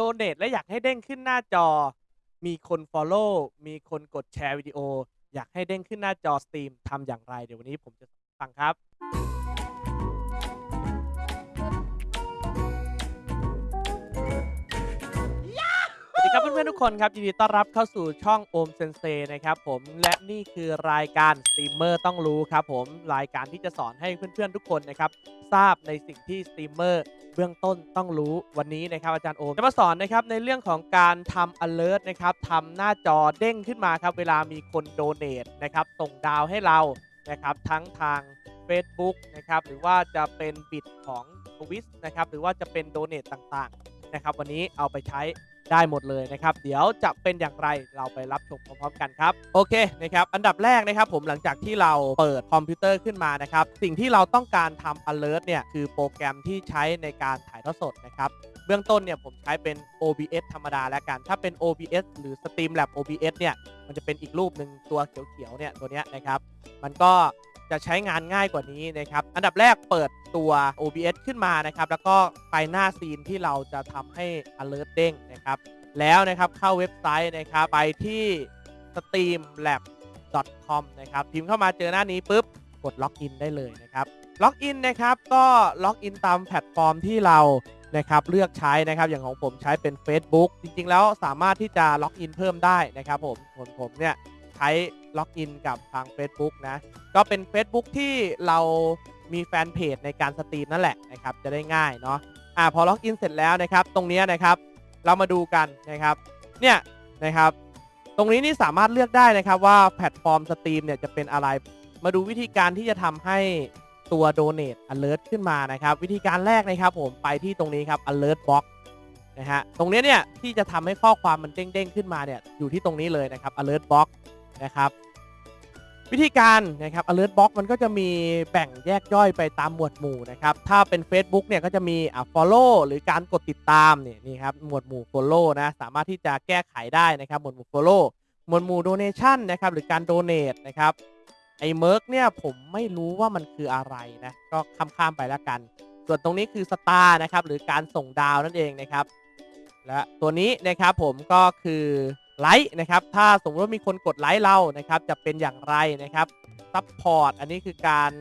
donate และอยากให้เด้งขึ้นหน้าจอ มีคน Follow มีคนกดแชร์วิดีโอ อยากให้เด้งขึ้นหน้าจอ stream ทำอย่างไร เดี๋ยววันนี้ผมจะฟังครับ ดีครับเพื่อนๆทุกคนครับยินดีต้อนรับเข้าสู่ช่องโอมเซนเซนะครับผมและนี่คือรายการสตรีมเมอร์ต้องรู้ครับผมรายการที่จะสอนให้เพื่อนๆทุกคนนะครับทราบในสิ่งที่สตรีมเมอร์เบื้องต้นต้องรู้วันนี้นะครับอาจารย์โอมจะมาสอนนะครับในเรื่องของการทำ alert นะครับทำหน้าจอเด้งขึ้นมาครับเวลามีคนโดเน a นะครับส่งดาวให้เรานะครับทั้งทาง Facebook นะครับหรือว่าจะเป็น bit ของ Twitch นะครับหรือว่าจะเป็นโดเน a ต่างๆนะครับวันนี้เอาไปใช้ ได้หมดเลยนะครับ เดี๋ยวจะเป็นอย่างไรเราไปรับชมพร้อมๆกันครับ โอเคนะครับ อันดับแรกนะครับผมหลังจากที่เราเปิดคอมพิวเตอร์ขึ้นมานะครับ สิ่งที่เราต้องการทำ alert เนี่ยคือโปรแกรมที่ใช้ในการถ่ายทอดสดนะครับเบื้องต้นเนี่ยผมใช้เป็น OBS ธรรมดาแล้วกัน ถ้าเป็น OBS หรือ Streamlab OBS เนี่ย มันจะเป็นอีกรูปหนึ่งตัวเขียวๆเนี่ยตัวเนี้ยนะครับ มันก็ จะใช้งานง่ายกว่านี้นะครับ อันดับแรกเปิดตัว OBS ขึ้นมานะครับ แล้วก็ไปหน้าซีนที่เราจะทำให้ alert เด้งนะครับ แล้วนะครับเข้าเว็บไซต์นะครับ ไปที่ streamlabs.com นะครับ พิมพ์เข้ามาเจอหน้านี้ปุ๊บ กด login ได้เลยนะครับ login นะครับ ก็ login ตามแพลตฟอร์มที่เรานะครับเลือกใช้นะครับอย่างของผมใช้เป็น Facebook จริง ๆ แล้วสามารถที่จะ login เพิ่มได้นะครับผมผมผมเนี่ย ใช้ login กับทาง Facebook นะ ก็เป็น Facebook ที่เรามีแฟนเพจในการ stream นั่นแหละนะครับ จะได้ง่ายเนาะอ่าพอ login เสร็จแล้วนะครับ ตรงนี้นะครับ เรามาดูกันนะครับ เนี่ยนะครับ ตรงนี้นี่สามารถเลือกได้นะครับว่าแพลตฟอร์ม stream เนี่ยจะเป็นอะไร มาดูวิธีการที่จะทำให้ตัว Donate Alert ขึ้นมานะครับ วิธีการแรกนะครับ ผมไปที่ตรงนี้ครับ Alert Box นะฮะตรงนี้เนี่ยที่จะทำให้ข้อความมันเด้งๆขึ้นมาเนี่ยอยู่ที่ตรงนี้เลยนะครับ Alert Box นะครับวิธีการนะครับ alert box มันก็จะมีแบ่งแยกย่อยไปตามหมวดหมู่นะครับ ถ้าเป็น Facebook เนี่ยก็จะมีอ่า follow หรือการกดติดตามเนี่ยนี่ครับหมวดหมู่ follow นะสามารถที่จะแก้ไขได้นะครับหมวดหมู่ follow หมวดหมู่ donation นะครับหรือการ donate นะครับไอ้ merch เนี่ยผมไม่รู้ว่ามันคืออะไรนะก็ข้ามๆไปแล้วกัน ส่วนตรงนี้คือ star นะครับหรือการส่งดาวนั่นเองนะครับและตัวนี้นะครับผมก็คือ ไลค์นะครับ ถ้าสมมติว่ามีคนกดไลค์เรานะครับ จะเป็นอย่างไรนะครับ support อันนี้คือการ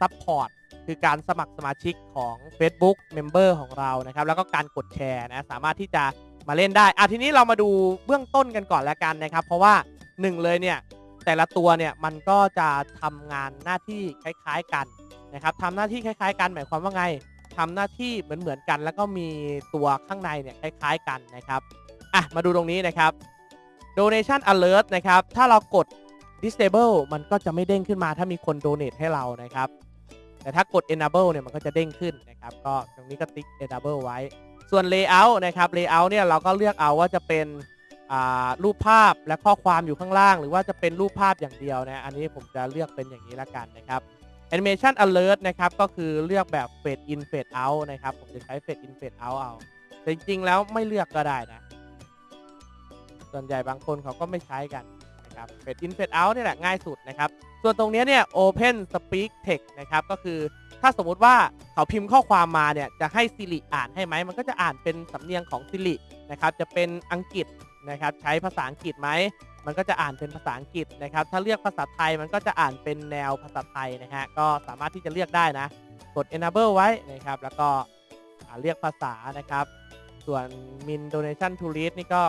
support คือการสมัครสมาชิกของ Facebook Member ของเรานะครับ แล้วก็การกดแชร์นะ สามารถที่จะมาเล่นได้อะทีนี้เรามาดูเบื้องต้นกันก่อนแล้วกันนะครับ เพราะว่าหนึ่งเลยเนี่ย แต่ละตัวเนี่ยมันก็จะทำงานหน้าที่คล้ายๆกันนะครับทำหน้าที่คล้าย ๆ กันหมายความว่าไงทำหน้าที่เหมือนๆกัน แล้วก็มีตัวข้างในเนี่ยคล้าย ๆ กันนะครับอะมาดูตรงนี้นะครับ donation alert นะครับ ถ้าเรากด disable มันก็จะไม่เด้งขึ้นมาถ้ามีคน donate ให้เรานะครับ แต่ถ้ากด enable เนี่ยมันก็จะเด้งขึ้นนะครับ ก็ตรงนี้ก็ติ๊ก enable ไว้ ส่วน layout นะครับ layout เนี่ยเราก็เลือกเอาว่าจะเป็นรูปภาพและข้อความอยู่ข้างล่าง หรือว่าจะเป็นรูปภาพอย่างเดียวนะ อันนี้ผมจะเลือกเป็นอย่างนี้ละกันนะครับ animation alert นะครับ ก็คือเลือกแบบ fade in fade out นะครับ ผมจะใช้ fade in fade out เอาแต่จริงๆแล้วไม่เลือกก็ได้นะ ส่วนใหญ่บางคนเขาก็ไม่ใช้กันนะครับ Fade in Fade out นี่แหละง่ายสุดนะครับ ส่วนตรงนี้เนี่ย Open Speak Text นะครับก็คือถ้าสมมุติว่าเขาพิมพ์ข้อความมาเนี่ยจะให้ Siri อ่านให้ไหม มันก็จะอ่านเป็นสำเนียงของ Siri นะครับจะเป็นอังกฤษนะครับใช้ภาษาอังกฤษไหมมันก็จะอ่านเป็นภาษาอังกฤษนะครับ ถ้าเลือกภาษาไทยมันก็จะอ่านเป็นแนวภาษาไทยนะฮะ ก็สามารถที่จะเลือกได้นะ กด enable ไว้นะครับ แล้วก็เลือกภาษานะครับ ส่วน min donation to read นี่ก็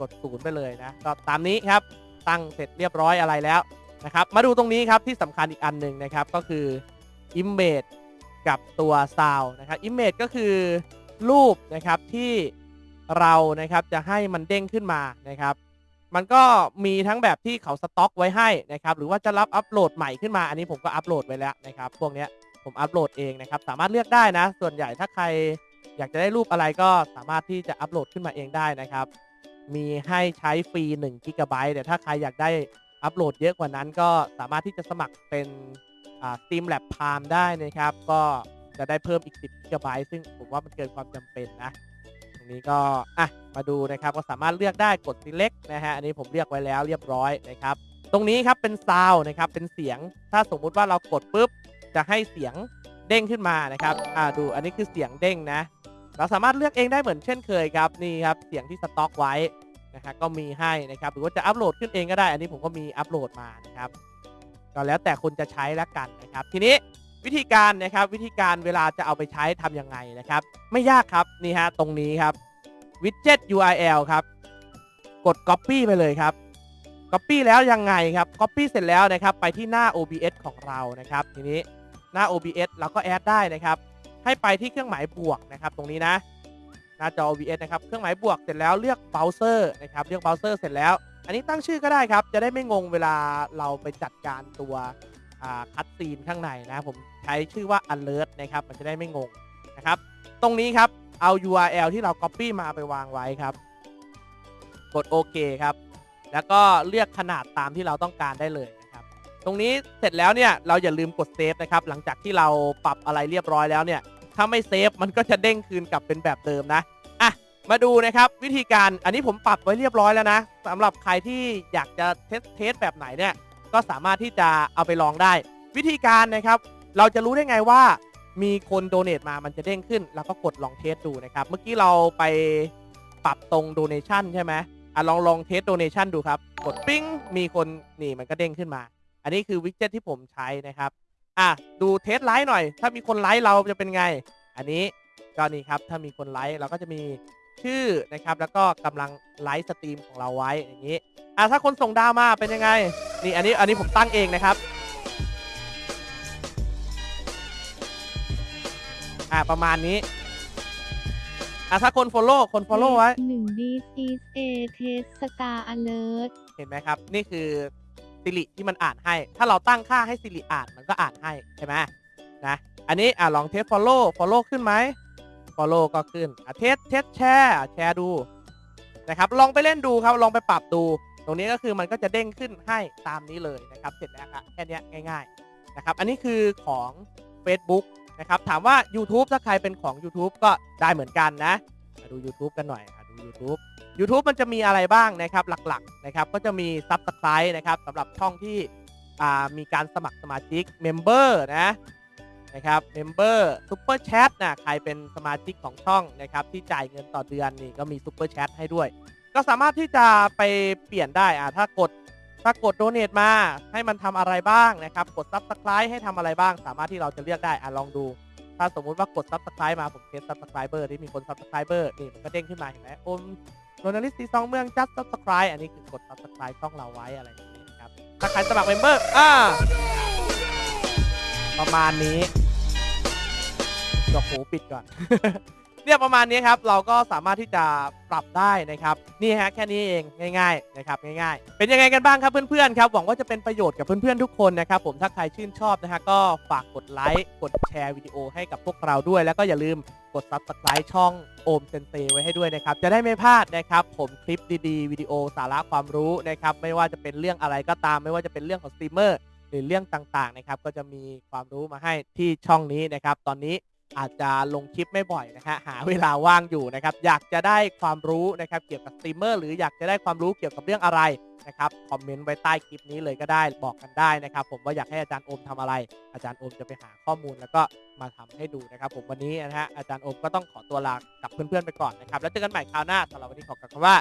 กดศูนย์ไปเลยนะก็ตามนี้ครับตั้งเสร็จเรียบร้อยอะไรแล้วนะครับ มาดูตรงนี้ครับที่สำคัญอีกอันหนึ่งนะครับก็คือ image กับตัว sound นะครับ image ก็คือรูปนะครับที่เรานะครับจะให้มันเด้งขึ้นมานะครับ มันก็มีทั้งแบบที่เขาสต็อกไว้ให้นะครับ หรือว่าจะรับอัปโหลดใหม่ขึ้นมาอันนี้ผมก็อัปโหลดไว้แล้วนะครับ พวกนี้ผมอัปโหลดเองนะครับ สามารถเลือกได้นะ ส่วนใหญ่ถ้าใครอยากจะได้รูปอะไรก็สามารถที่จะอัปโหลดขึ้นมาเองได้นะครับ มีให้ใช้ฟรี1กิกะไบต์แต่ถ้าใครอยากได้อัปโหลดเยอะกว่านั้นก็สามารถที่จะสมัครเป็น Steam Lab Prime ได้นะครับ ก็จะได้เพิ่มอีก 10กิกะไบต์ซึ่งผมว่ามันเกินความจำเป็นนะตรงนี้ก็อะมาดูนะครับก็สามารถเลือกได้กด select นะฮะอันนี้ผมเลือกไว้แล้วเรียบร้อยนะครับ ตรงนี้ครับเป็นซาวนะครับเป็นเสียงถ้าสมมุติว่าเรากดปุ๊บจะให้เสียงเด้งขึ้นมานะครับอ่าดูอันนี้คือเสียงเด้งนะ เราสามารถเลือกเองได้เหมือนเช่นเคยครับนี่ครับเสียงที่สต็อกไว้นะฮะก็มีให้นะครับหรือว่าจะอัปโหลดขึ้นเองก็ได้ อันนี้ผมก็มีอัปโหลดมานะครับก็แล้วแต่คุณจะใช้แล้วกันนะครับ ทีนี้วิธีการนะครับวิธีการเวลาจะเอาไปใช้ทำยังไงนะครับ ไม่ยากครับนี่ฮะตรงนี้ครับ widget URL ครับ กด Copy ไปเลยครับ Copy แล้วยังไงครับ Copy เสร็จแล้วนะครับ ไปที่หน้า OBS ของเรานะครับ ทีนี้หน้า OBS เราก็ add ได้นะครับ ให้ไปที่เครื่องหมายบวกนะครับ ตรงนี้นะหน้าจอ OBS นะครับเครื่องหมายบวกเสร็จแล้วเลือกเบราว์เซอร์นะครับเลือกเบราว์เซอร์เสร็จแล้ว อันนี้ตั้งชื่อก็ได้ครับ จะได้ไม่งงเวลาเราไปจัดการตัว cut scene ข้างในนะผมใช้ชื่อว่า alert นะครับมันจะได้ไม่งงนะครับ ตรงนี้ครับเอา URL ที่เรา Copy มาไปวางไว้ครับ กดโอเคครับ แล้วก็เลือกขนาดตามที่เราต้องการได้เลย ตรงนี้เสร็จแล้วเนี่ยเราอย่าลืมกดเซฟนะครับหลังจากที่เราปรับอะไรเรียบร้อยแล้วเนี่ยถ้าไม่เซฟมันก็จะเด้งคืนกลับเป็นแบบเดิมนะอะมาดูนะครับวิธีการอันนี้ผมปรับไว้เรียบร้อยแล้วนะสำหรับใครที่อยากจะ test test แบบไหนเนี่ยก็สามารถที่จะเอาไปลองได้ วิธีการนะครับ เราจะรู้ได้ไงว่ามีคนโดเน a มามันจะเด้งขึ้น แล้วก็กดลอง test ดูนะครับ เมื่อกี้เราไปปรับตรง donation ใช่ไหมอะลองลอง test donation ดูครับ กดปิ้งมีคนนี่มันก็เด้งขึ้นมา อันนี้คือวิกเจ็ตที่ผมใช้นะครับอะดู test ไลค์หน่อย ถ้ามีคนไลค์เราจะเป็นไง อันนี้ก็นี่ครับถ้ามีคนไลค์เราก็จะมีชื่อนะครับ แล้วก็กำลัง live stream ของเราไว้อย่างนี้อะถ้าคนส่งดาวมาเป็นยังไงนี่อันนี้อันนี้ผมตั้งเองนะครับอะประมาณนี้อะถ้าคน follow คน follow ไว้หนึ่ง this is a test star alert เห็นไหมครับ นี่คือ Siri ที่มันอ่านให้ ถ้าเราตั้งค่าให้ Siri อ่านมันก็อ่านให้ใช่ไหมนะอันนี้อะลอง test follow follow ขึ้นไหม follow ก็ขึ้นอะ test test แชร์แชร์ดูนะครับลองไปเล่นดูครับลองไปปรับดู ตรงนี้ก็คือมันก็จะเด้งขึ้นให้ตามนี้เลยนะครับเสร็จแล้วครับแค่นี้ง่ายๆนะครับอันนี้คือของ Facebook นะครับถามว่า YouTube ถ้าใครเป็นของ YouTube ก็ได้เหมือนกันนะมาดู YouTube กันหน่อย ดู YouTube YouTube มันจะมีอะไรบ้างนะครับหลักๆนะครับก็จะมี Subscribe นะครับสำหรับช่องที่มีการสมัครสมาชิก Member นะนะครับ Member Super Chat นะใครเป็นสมาชิกของช่องนะครับที่จ่ายเงินต่อเดือนนี่ก็มี Super Chat ให้ด้วย ก็สามารถที่จะไปเปลี่ยนได้อ่าถ้ากดถ้ากด Donate มาให้มันทำอะไรบ้างนะครับ กด Subscribe ให้ทำอะไรบ้าง สามารถที่เราจะเลือกได้อะลองดู ถ้าสมมุติว่ากดซับสไคร b ์มาผมเทส Subscriber ที่มีคนซับสไครเบอร์นี่มันก็เด้งขึ้นมาเห็นไหมโอมโจนาลิสตีซองเมืองจัดซับสไคร b ์อันนี้คือกดซับสไคร b ์ช่องเราไว้อะไรอย่างนี้ครับถ้าใครสมัครเมมเบอร์อ่าประมาณนี้ดอกหูปิดก่อน เนี่ยประมาณนี้ครับเราก็สามารถที่จะปรับได้นะครับนี่ฮะแค่นี้เองง่ายๆนะครับง่ายๆ เป็นยังไงกันบ้างครับเพื่อนๆครับหวังว่าจะเป็นประโยชน์กับเพื่อนๆทุกคนนะครับผมถ้าใครชื่นชอบนะฮะก็ฝากกดไลค์กดแชร์วิดีโอให้กับพวกเราด้วย แล้วก็อย่าลืมกด subscribe ช่องโอมเซนเซไว้ให้ด้วยนะครับ จะได้ไม่พลาดนะครับ ผมคลิปดีๆ วิดีโอสาระความรู้นะครับ ไม่ว่าจะเป็นเรื่องอะไรก็ตาม ไม่ว่าจะเป็นเรื่องของสตรีมเมอร์หรือเรื่องต่างๆนะครับ ก็จะมีความรู้มาให้ที่ช่องนี้นะครับ ตอนนี้ อาจจะลงคลิปไม่บ่อยนะฮะหาเวลาว่างอยู่นะครับ อยากจะได้ความรู้นะครับเกี่ยวกับสตรีมเมอร์หรืออยากจะได้ความรู้เกี่ยวกับเรื่องอะไรนะครับคอมเมนต์ไว้ใต้คลิปนี้เลยก็ได้บอกกันได้นะครับ ผมว่าอยากให้อาจารย์โอมทำอะไร อาจารย์โอมจะไปหาข้อมูลแล้วก็มาทำให้ดูนะครับ ผมวันนี้นะฮะอาจารย์โอมก็ต้องขอตัวลากับเพื่อนๆไปก่อนนะครับ แล้วเจอกันใหม่คราวหน้าสำหรับวันนี้ขอกล่าวคำว่า